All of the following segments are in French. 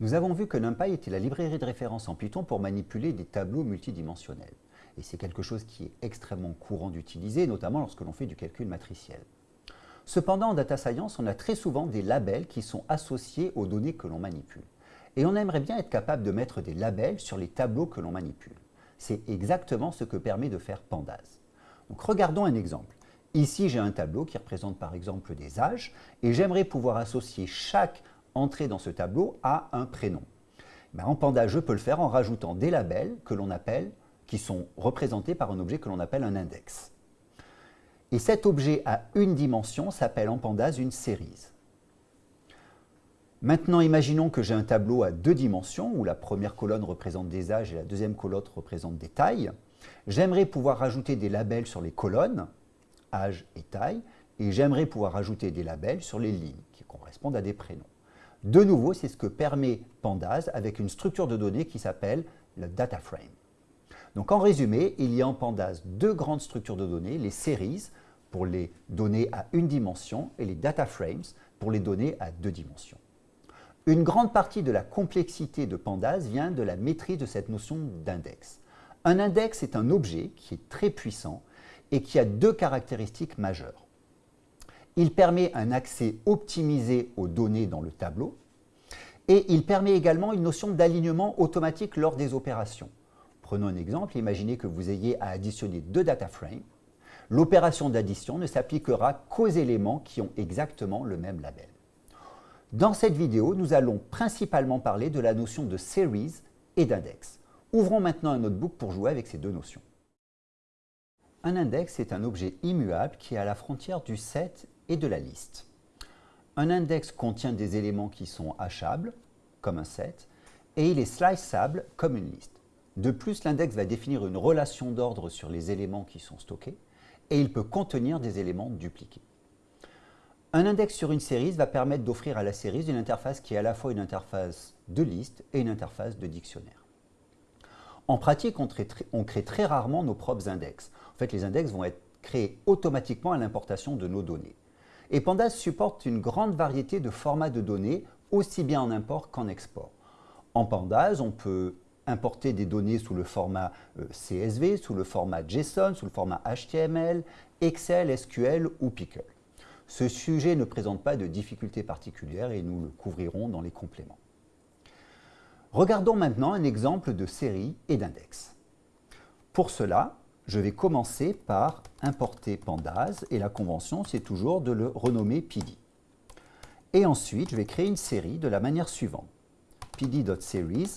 Nous avons vu que NumPy était la librairie de référence en Python pour manipuler des tableaux multidimensionnels. Et c'est quelque chose qui est extrêmement courant d'utiliser, notamment lorsque l'on fait du calcul matriciel. Cependant, en data science, on a très souvent des labels qui sont associés aux données que l'on manipule. Et on aimerait bien être capable de mettre des labels sur les tableaux que l'on manipule. C'est exactement ce que permet de faire Pandas. Donc regardons un exemple. Ici, j'ai un tableau qui représente par exemple des âges et j'aimerais pouvoir associer chaque entrée dans ce tableau à un prénom. Ben, en Pandas, je peux le faire en rajoutant des labels que l'on appelle, qui sont représentés par un objet que l'on appelle un index. Et cet objet à une dimension s'appelle en Pandas une série. Maintenant, imaginons que j'ai un tableau à deux dimensions, où la première colonne représente des âges et la deuxième colonne représente des tailles. J'aimerais pouvoir rajouter des labels sur les colonnes, âge et taille, et j'aimerais pouvoir rajouter des labels sur les lignes, qui correspondent à des prénoms. De nouveau, c'est ce que permet Pandas avec une structure de données qui s'appelle le data frame. Donc en résumé, il y a en Pandas deux grandes structures de données, les series pour les données à une dimension et les data frames pour les données à deux dimensions. Une grande partie de la complexité de Pandas vient de la maîtrise de cette notion d'index. Un index est un objet qui est très puissant et qui a deux caractéristiques majeures. Il permet un accès optimisé aux données dans le tableau et il permet également une notion d'alignement automatique lors des opérations. Prenons un exemple, imaginez que vous ayez à additionner deux data frames. L'opération d'addition ne s'appliquera qu'aux éléments qui ont exactement le même label. Dans cette vidéo, nous allons principalement parler de la notion de series et d'index. Ouvrons maintenant un notebook pour jouer avec ces deux notions. Un index est un objet immuable qui est à la frontière du set et de la liste. Un index contient des éléments qui sont hachables, comme un set, et il est sliceable, comme une liste. De plus, l'index va définir une relation d'ordre sur les éléments qui sont stockés, et il peut contenir des éléments dupliqués. Un index sur une série va permettre d'offrir à la série une interface qui est à la fois une interface de liste et une interface de dictionnaire. En pratique, on, on crée très rarement nos propres index. En fait, les index vont être créés automatiquement à l'importation de nos données. Et Pandas supporte une grande variété de formats de données, aussi bien en import qu'en export. En Pandas, on peut importer des données sous le format euh, CSV, sous le format JSON, sous le format HTML, Excel, SQL ou Pickle. Ce sujet ne présente pas de difficultés particulières et nous le couvrirons dans les compléments. Regardons maintenant un exemple de série et d'index. Pour cela, je vais commencer par importer Pandas et la convention, c'est toujours de le renommer PD. Et ensuite, je vais créer une série de la manière suivante. pd.series.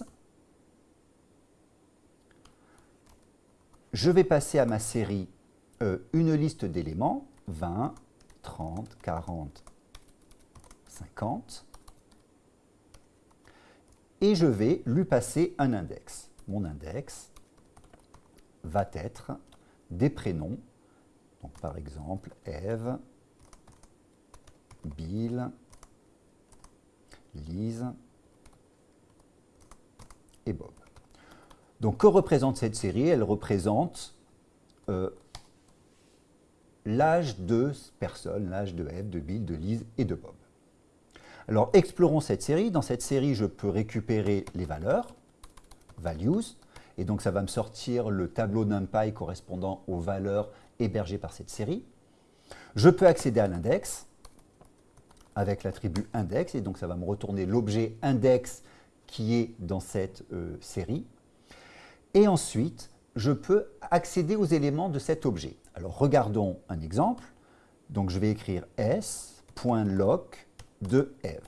Je vais passer à ma série euh, une liste d'éléments, 20, 30, 40, 50. Et je vais lui passer un index. Mon index, va être des prénoms. Donc, par exemple, Eve, Bill, Lise et Bob. Donc, que représente cette série? Elle représente euh, l'âge de personnes, l'âge de Eve, de Bill, de Lise et de Bob. Alors, explorons cette série. Dans cette série, je peux récupérer les valeurs, values, et donc ça va me sortir le tableau NumPy correspondant aux valeurs hébergées par cette série. Je peux accéder à l'index avec l'attribut index, et donc ça va me retourner l'objet index qui est dans cette euh, série. Et ensuite, je peux accéder aux éléments de cet objet. Alors regardons un exemple. Donc je vais écrire s.lock de Eve.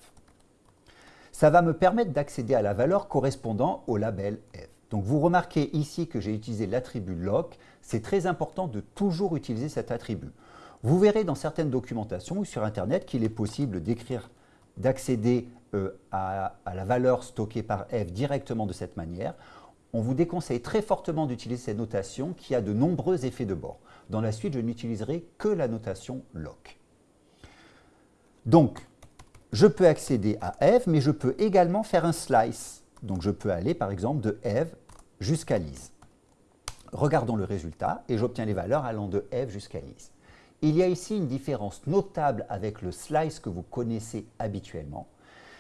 Ça va me permettre d'accéder à la valeur correspondant au label Eve. Donc vous remarquez ici que j'ai utilisé l'attribut lock. C'est très important de toujours utiliser cet attribut. Vous verrez dans certaines documentations ou sur Internet qu'il est possible d'écrire, d'accéder euh, à, la valeur stockée par f directement de cette manière. On vous déconseille très fortement d'utiliser cette notation qui a de nombreux effets de bord. Dans la suite, je n'utiliserai que la notation lock. Donc, je peux accéder à f, mais je peux également faire un slice. Donc je peux aller par exemple de Eve jusqu'à Lise. Regardons le résultat et j'obtiens les valeurs allant de Eve jusqu'à Lise. Il y a ici une différence notable avec le slice que vous connaissez habituellement.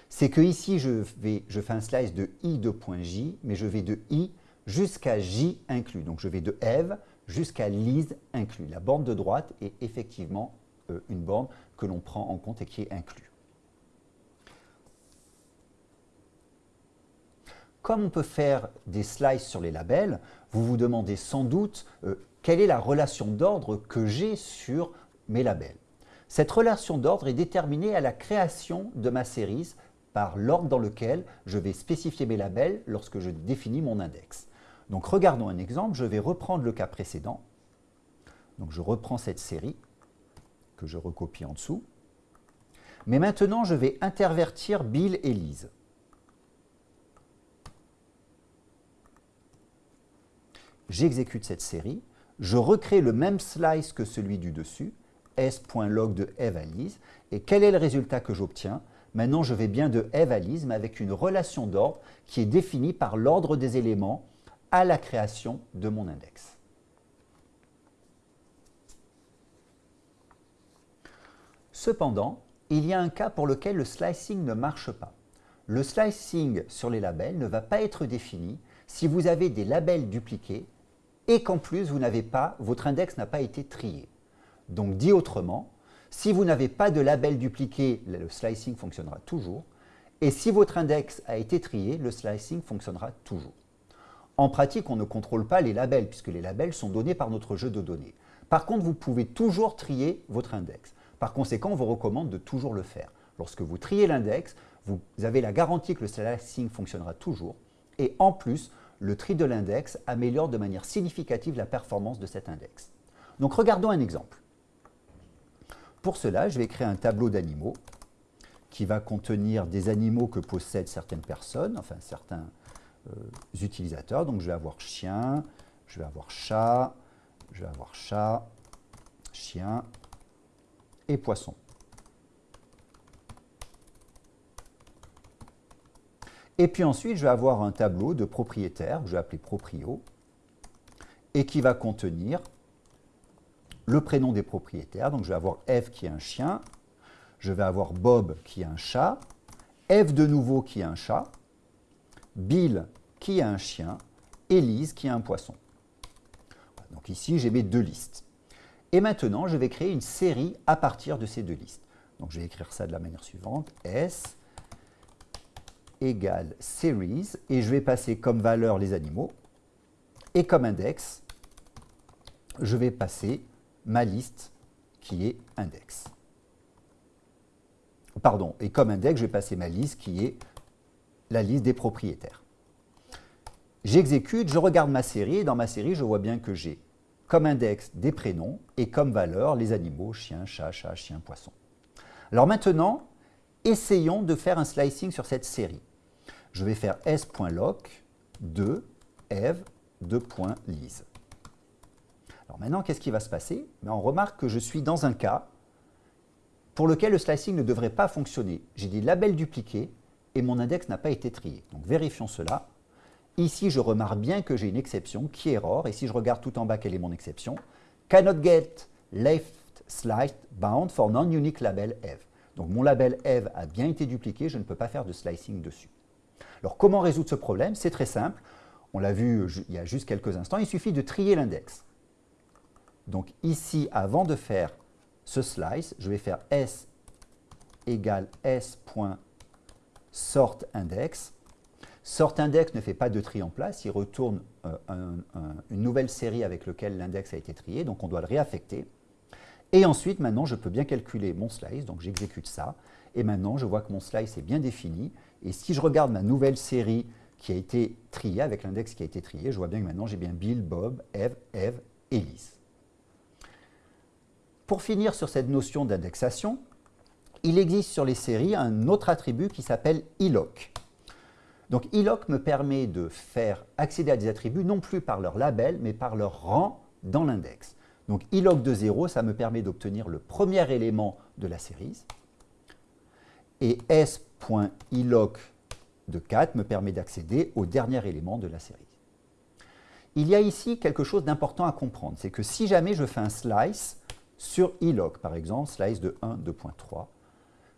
c'est que ici, je, fais un slice de i de point j, mais je vais de i jusqu'à j inclus. Donc je vais de Eve jusqu'à Lise inclus. La borne de droite est effectivement euh, une borne que l'on prend en compte et qui est inclue. Comme on peut faire des slices sur les labels, vous vous demandez sans doute euh, quelle est la relation d'ordre que j'ai sur mes labels. Cette relation d'ordre est déterminée à la création de ma série par l'ordre dans lequel je vais spécifier mes labels lorsque je définis mon index. Donc regardons un exemple, je vais reprendre le cas précédent. Donc je reprends cette série que je recopie en dessous. Mais maintenant, je vais intervertir Bill et Lise. J'exécute cette série, je recrée le même slice que celui du dessus, s.log de Eve à Lise, et quel est le résultat que j'obtiens? Maintenant, je vais bien de Eve à Lise, mais avec une relation d'ordre qui est définie par l'ordre des éléments à la création de mon index. Cependant, il y a un cas pour lequel le slicing ne marche pas. Le slicing sur les labels ne va pas être défini si vous avez des labels dupliqués et qu'en plus vous n'avez pas, votre index n'a pas été trié. Donc dit autrement, si vous n'avez pas de label dupliqué, le slicing fonctionnera toujours. Et si votre index a été trié, le slicing fonctionnera toujours. En pratique, on ne contrôle pas les labels, puisque les labels sont donnés par notre jeu de données. Par contre, vous pouvez toujours trier votre index. Par conséquent, on vous recommande de toujours le faire. Lorsque vous triez l'index, vous avez la garantie que le slicing fonctionnera toujours. Et en plus, le tri de l'index améliore de manière significative la performance de cet index. Donc regardons un exemple. Pour cela, je vais créer un tableau d'animaux qui va contenir des animaux que possèdent certaines personnes, enfin certains, euh, utilisateurs. Donc je vais avoir chien, je vais avoir chat, je vais avoir chat, chien et poisson. Et puis ensuite, je vais avoir un tableau de propriétaires, que je vais appeler proprio, et qui va contenir le prénom des propriétaires. Donc je vais avoir Eve qui est un chien, je vais avoir Bob qui est un chat, Eve de nouveau qui est un chat, Bill qui a un chien, Elise qui a un poisson. Donc ici, j'ai mes deux listes. Et maintenant, je vais créer une série à partir de ces deux listes. Donc je vais écrire ça de la manière suivante, S égale series, et je vais passer comme valeur les animaux, et comme index, je vais passer ma liste qui est index. Pardon, et comme index, je vais passer ma liste qui est la liste des propriétaires. J'exécute, je regarde ma série et dans ma série, je vois bien que j'ai comme index des prénoms et comme valeur les animaux, chien, chat, chat, chien, poisson. Alors maintenant, essayons de faire un slicing sur cette série. Je vais faire s.lock de eve lise. Alors maintenant, qu'est-ce qui va se passer? Ben, On remarque que je suis dans un cas pour lequel le slicing ne devrait pas fonctionner. J'ai des labels dupliqués et mon index n'a pas été trié. Donc vérifions cela. Ici, je remarque bien que j'ai une exception qui est error. Et si je regarde tout en bas, quelle est mon exception Cannot get left sliced bound for non-unique label Eve. Donc mon label Eve a bien été dupliqué, je ne peux pas faire de slicing dessus. Alors comment résoudre ce problème? C'est très simple. On l'a vu il y a juste quelques instants, il suffit de trier l'index. Donc ici, avant de faire ce slice, je vais faire s égale s.sortIndex. SortIndex ne fait pas de tri en place, il retourne euh, une nouvelle série avec laquelle l'index a été trié, donc on doit le réaffecter. Et ensuite, maintenant, je peux bien calculer mon slice, donc j'exécute ça. Et maintenant, je vois que mon slice est bien défini. Et si je regarde ma nouvelle série qui a été triée, avec l'index qui a été trié, je vois bien que maintenant j'ai bien Bill, Bob, Eve, Eve et Lise. Pour finir sur cette notion d'indexation, il existe sur les séries un autre attribut qui s'appelle iloc. Donc iloc me permet de faire accéder à des attributs non plus par leur label, mais par leur rang dans l'index. Donc iloc de 0, ça me permet d'obtenir le premier élément de la série. Et s.iloc de 4 me permet d'accéder au dernier élément de la série. Il y a ici quelque chose d'important à comprendre, c'est que si jamais je fais un slice sur iloc, par exemple, slice de 1, 2.3,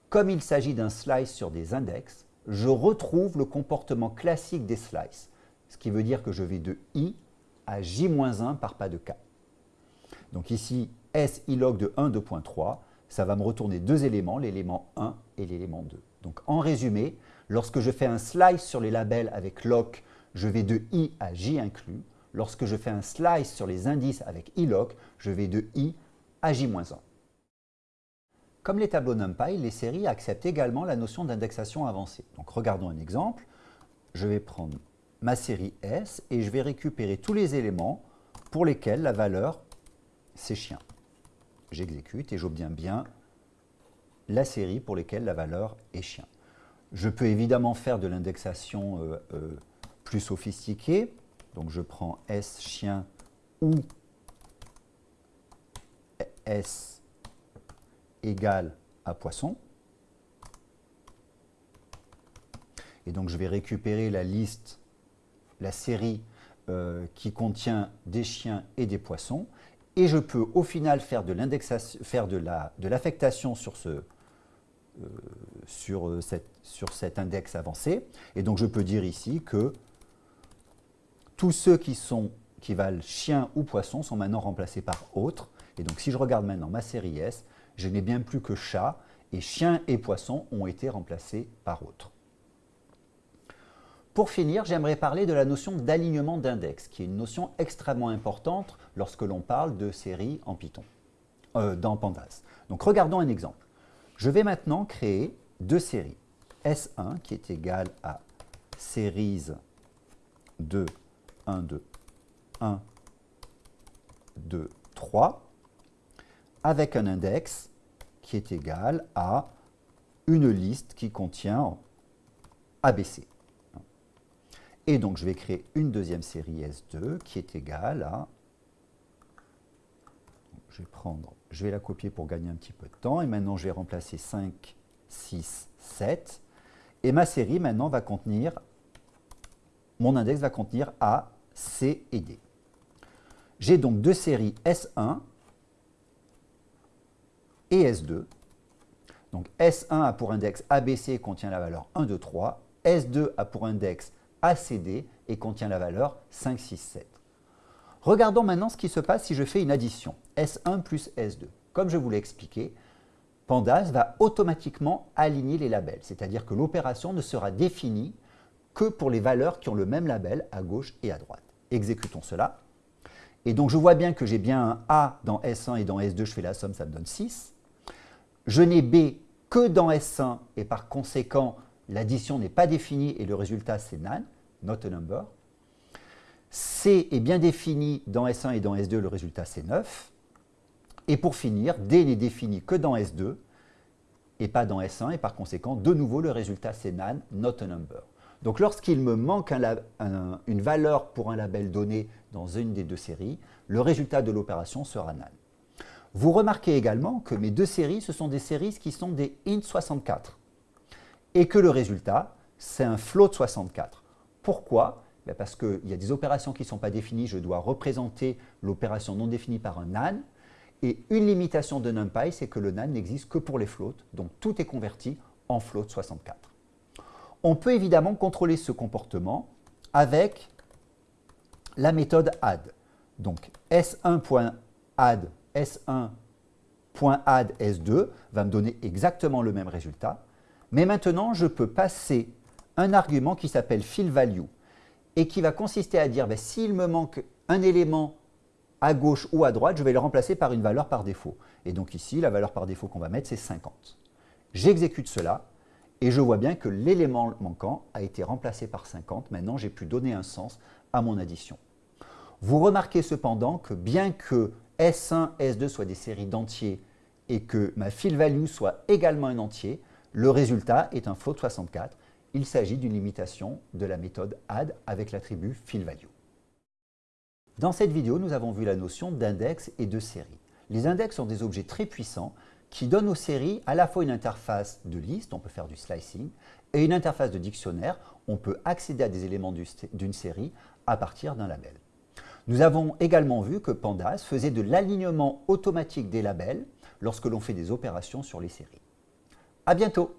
comme il s'agit d'un slice sur des index, je retrouve le comportement classique des slices, ce qui veut dire que je vais de i à j-1 par pas de k. Donc ici, S log de 1, 2.3, ça va me retourner deux éléments, l'élément 1 et l'élément 2. Donc en résumé, lorsque je fais un slice sur les labels avec lock, je vais de i à j inclus. Lorsque je fais un slice sur les indices avec iloc, je vais de i à j-1. Comme les tableaux NumPy, les séries acceptent également la notion d'indexation avancée. Donc regardons un exemple. Je vais prendre ma série S et je vais récupérer tous les éléments pour lesquels la valeur c'est chien. J'exécute et j'obtiens bien la série pour lesquelles la valeur est chien. Je peux évidemment faire de l'indexation euh, euh, plus sophistiquée. Donc je prends S chien ou S égale à poisson. Et donc je vais récupérer la liste, la série euh, qui contient des chiens et des poissons. Et je peux au final faire de l'affectation sur cet index avancé. Et donc je peux dire ici que tous ceux qui, sont, qui valent chien ou poisson sont maintenant remplacés par autre. Et donc si je regarde maintenant ma série S, je n'ai bien plus que chat et chien et poisson ont été remplacés par autre. Pour finir, j'aimerais parler de la notion d'alignement d'index, qui est une notion extrêmement importante lorsque l'on parle de séries en Python, euh, dans Pandas. Donc regardons un exemple. Je vais maintenant créer deux séries. S1 qui est égal à series 2, 1, 2, 1, 2, 3, avec un index qui est égal à une liste qui contient ABC. Et donc, je vais créer une deuxième série S2 qui est égale à... Je vais, la copier pour gagner un petit peu de temps. Et maintenant, je vais remplacer 5, 6, 7. Et ma série, maintenant, va contenir... Mon index va contenir A, C et D. J'ai donc deux séries S1 et S2. Donc S1 a pour index ABC contient la valeur 1, 2, 3. S2 a pour index ACD et contient la valeur 5, 6, 7. Regardons maintenant ce qui se passe si je fais une addition, S1 plus S2. Comme je vous l'ai expliqué, Pandas va automatiquement aligner les labels, c'est-à-dire que l'opération ne sera définie que pour les valeurs qui ont le même label à gauche et à droite. Exécutons cela. Et donc je vois bien que j'ai bien un A dans S1 et dans S2, je fais la somme, ça me donne 6. Je n'ai B que dans S1 et par conséquent, l'addition n'est pas définie et le résultat c'est nan, not a number. C est bien défini dans S1 et dans S2, le résultat c'est 9. Et pour finir, D n'est défini que dans S2 et pas dans S1 et par conséquent, de nouveau, le résultat c'est nan, not a number. Donc lorsqu'il me manque une valeur pour un label donné dans une des deux séries, le résultat de l'opération sera nan. Vous remarquez également que mes deux séries, ce sont des séries qui sont des int64 et que le résultat, c'est un float 64. Pourquoi? Ben Parce qu'il y a des opérations qui ne sont pas définies, je dois représenter l'opération non définie par un NaN, et une limitation de NumPy, c'est que le NaN n'existe que pour les floats, donc tout est converti en float 64. On peut évidemment contrôler ce comportement avec la méthode add. Donc s1.add s1.add s2 va me donner exactement le même résultat. Mais maintenant, je peux passer un argument qui s'appelle fillValue et qui va consister à dire ben, s'il me manque un élément à gauche ou à droite, je vais le remplacer par une valeur par défaut. Et donc ici, la valeur par défaut qu'on va mettre, c'est 50. J'exécute cela et je vois bien que l'élément manquant a été remplacé par 50. Maintenant, j'ai pu donner un sens à mon addition. Vous remarquez cependant que bien que S1, S2 soient des séries d'entiers et que ma fillValue soit également un entier, le résultat est un float 64. Il s'agit d'une limitation de la méthode add avec l'attribut fillValue. Dans cette vidéo, nous avons vu la notion d'index et de série. Les index sont des objets très puissants qui donnent aux séries à la fois une interface de liste, on peut faire du slicing, et une interface de dictionnaire, on peut accéder à des éléments d'une série à partir d'un label. Nous avons également vu que Pandas faisait de l'alignement automatique des labels lorsque l'on fait des opérations sur les séries. À bientôt